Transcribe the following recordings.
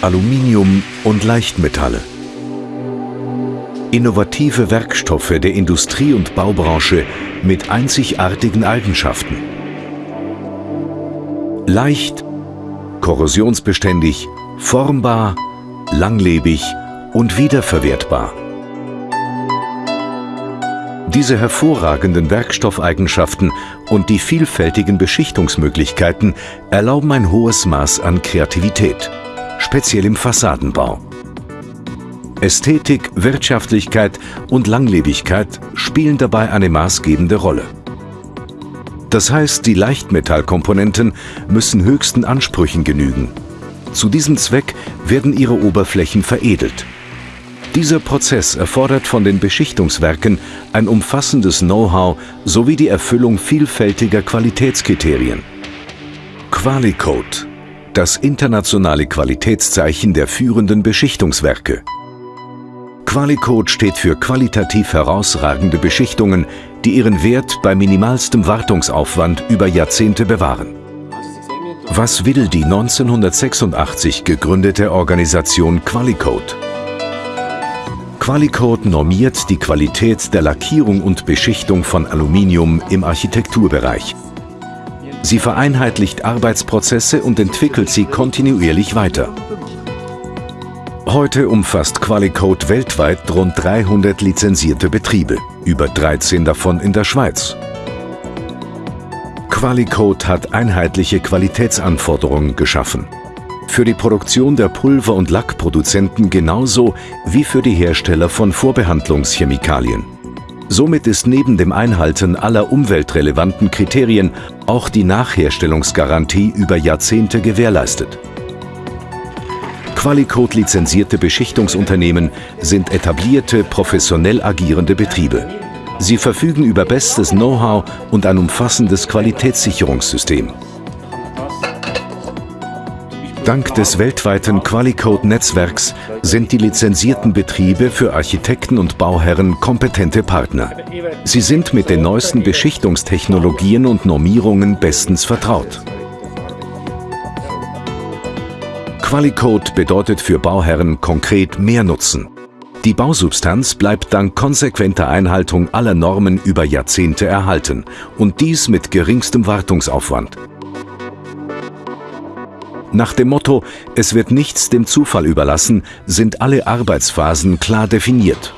Aluminium und Leichtmetalle. Innovative Werkstoffe der Industrie- und Baubranche mit einzigartigen Eigenschaften. Leicht, korrosionsbeständig, formbar, langlebig und wiederverwertbar. Diese hervorragenden Werkstoffeigenschaften und die vielfältigen Beschichtungsmöglichkeiten erlauben ein hohes Maß an Kreativität, speziell im Fassadenbau. Ästhetik, Wirtschaftlichkeit und Langlebigkeit spielen dabei eine maßgebende Rolle. Das heißt, die Leichtmetallkomponenten müssen höchsten Ansprüchen genügen. Zu diesem Zweck werden ihre Oberflächen veredelt. Dieser Prozess erfordert von den Beschichtungswerken ein umfassendes Know-how sowie die Erfüllung vielfältiger Qualitätskriterien. Qualicode, das internationale Qualitätszeichen der führenden Beschichtungswerke. Qualicode steht für qualitativ herausragende Beschichtungen, die ihren Wert bei minimalstem Wartungsaufwand über Jahrzehnte bewahren. Was will die 1986 gegründete Organisation Qualicode? Qualicode normiert die Qualität der Lackierung und Beschichtung von Aluminium im Architekturbereich. Sie vereinheitlicht Arbeitsprozesse und entwickelt sie kontinuierlich weiter. Heute umfasst Qualicode weltweit rund 300 lizenzierte Betriebe, über 13 davon in der Schweiz. Qualicode hat einheitliche Qualitätsanforderungen geschaffen. Für die Produktion der Pulver- und Lackproduzenten genauso wie für die Hersteller von Vorbehandlungschemikalien. Somit ist neben dem Einhalten aller umweltrelevanten Kriterien auch die Nachherstellungsgarantie über Jahrzehnte gewährleistet. Qualicode lizenzierte Beschichtungsunternehmen sind etablierte, professionell agierende Betriebe. Sie verfügen über bestes Know-how und ein umfassendes Qualitätssicherungssystem. Dank des weltweiten Qualicode-Netzwerks sind die lizenzierten Betriebe für Architekten und Bauherren kompetente Partner. Sie sind mit den neuesten Beschichtungstechnologien und Normierungen bestens vertraut. Qualicode bedeutet für Bauherren konkret mehr Nutzen. Die Bausubstanz bleibt dank konsequenter Einhaltung aller Normen über Jahrzehnte erhalten und dies mit geringstem Wartungsaufwand. Nach dem Motto, es wird nichts dem Zufall überlassen, sind alle Arbeitsphasen klar definiert.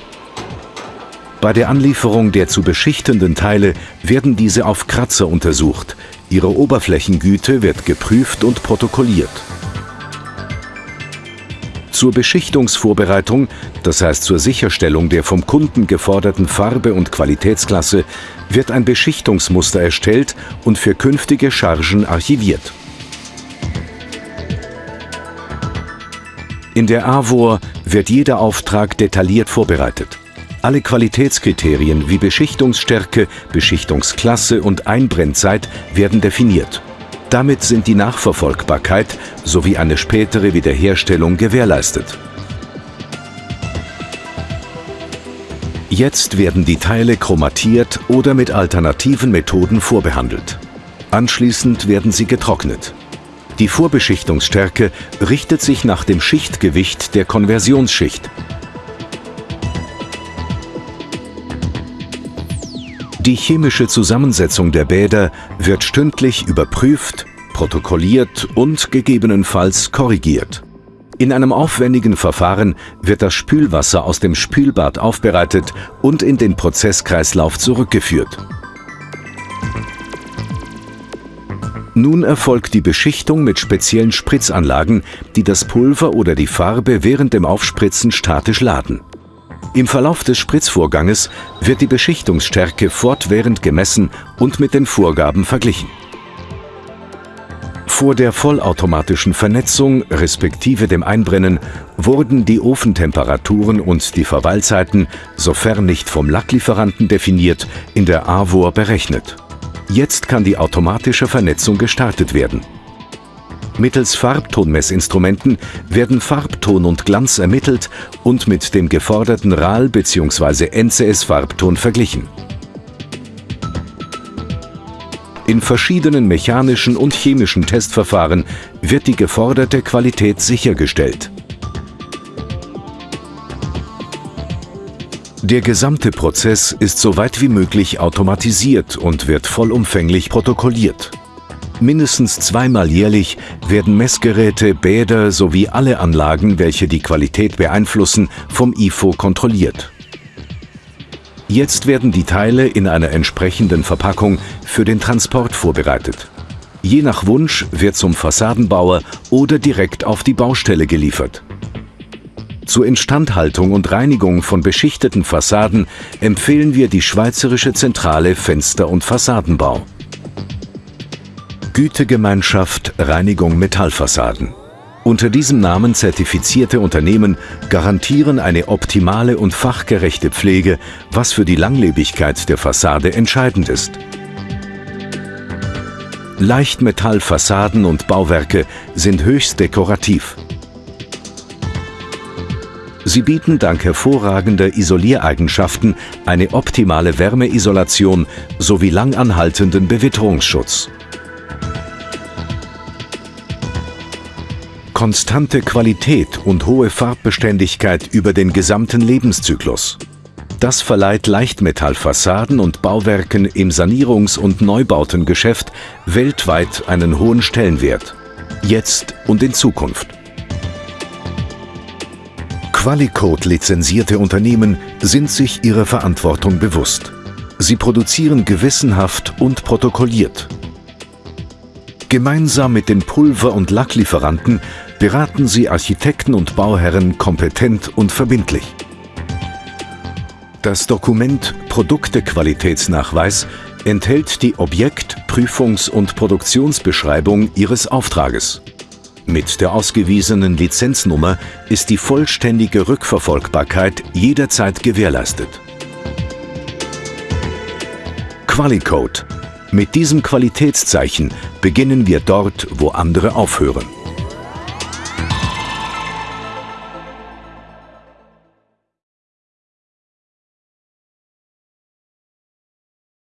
Bei der Anlieferung der zu beschichtenden Teile werden diese auf Kratzer untersucht. Ihre Oberflächengüte wird geprüft und protokolliert. Zur Beschichtungsvorbereitung, das heißt zur Sicherstellung der vom Kunden geforderten Farbe und Qualitätsklasse, wird ein Beschichtungsmuster erstellt und für künftige Chargen archiviert. In der AWOR wird jeder Auftrag detailliert vorbereitet. Alle Qualitätskriterien wie Beschichtungsstärke, Beschichtungsklasse und Einbrennzeit werden definiert. Damit sind die Nachverfolgbarkeit sowie eine spätere Wiederherstellung gewährleistet. Jetzt werden die Teile chromatiert oder mit alternativen Methoden vorbehandelt. Anschließend werden sie getrocknet. Die Vorbeschichtungsstärke richtet sich nach dem Schichtgewicht der Konversionsschicht. Die chemische Zusammensetzung der Bäder wird stündlich überprüft, protokolliert und gegebenenfalls korrigiert. In einem aufwendigen Verfahren wird das Spülwasser aus dem Spülbad aufbereitet und in den Prozesskreislauf zurückgeführt. Nun erfolgt die Beschichtung mit speziellen Spritzanlagen, die das Pulver oder die Farbe während dem Aufspritzen statisch laden. Im Verlauf des Spritzvorganges wird die Beschichtungsstärke fortwährend gemessen und mit den Vorgaben verglichen. Vor der vollautomatischen Vernetzung respektive dem Einbrennen wurden die Ofentemperaturen und die Verweilzeiten, sofern nicht vom Lacklieferanten definiert, in der AWOR berechnet. Jetzt kann die automatische Vernetzung gestartet werden. Mittels Farbtonmessinstrumenten werden Farbton und Glanz ermittelt und mit dem geforderten RAL bzw. NCS-Farbton verglichen. In verschiedenen mechanischen und chemischen Testverfahren wird die geforderte Qualität sichergestellt. Der gesamte Prozess ist so weit wie möglich automatisiert und wird vollumfänglich protokolliert. Mindestens zweimal jährlich werden Messgeräte, Bäder sowie alle Anlagen, welche die Qualität beeinflussen, vom IFO kontrolliert. Jetzt werden die Teile in einer entsprechenden Verpackung für den Transport vorbereitet. Je nach Wunsch wird zum Fassadenbauer oder direkt auf die Baustelle geliefert. Zur Instandhaltung und Reinigung von beschichteten Fassaden empfehlen wir die Schweizerische Zentrale Fenster- und Fassadenbau. Gütegemeinschaft Reinigung Metallfassaden. Unter diesem Namen zertifizierte Unternehmen garantieren eine optimale und fachgerechte Pflege, was für die Langlebigkeit der Fassade entscheidend ist. Leichtmetallfassaden und Bauwerke sind höchst dekorativ. Sie bieten dank hervorragender Isoliereigenschaften eine optimale Wärmeisolation sowie langanhaltenden Bewitterungsschutz. Konstante Qualität und hohe Farbbeständigkeit über den gesamten Lebenszyklus. Das verleiht Leichtmetallfassaden und Bauwerken im Sanierungs- und Neubautengeschäft weltweit einen hohen Stellenwert. Jetzt und in Zukunft. Qualicode-lizenzierte Unternehmen sind sich ihrer Verantwortung bewusst. Sie produzieren gewissenhaft und protokolliert. Gemeinsam mit den Pulver- und Lacklieferanten beraten sie Architekten und Bauherren kompetent und verbindlich. Das Dokument Produktequalitätsnachweis enthält die Objekt-, Prüfungs- und Produktionsbeschreibung Ihres Auftrages. Mit der ausgewiesenen Lizenznummer ist die vollständige Rückverfolgbarkeit jederzeit gewährleistet. Qualicode. Mit diesem Qualitätszeichen beginnen wir dort, wo andere aufhören.